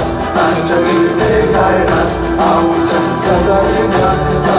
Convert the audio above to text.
Ancak bir de kaymaz Avucak kadar yılmaz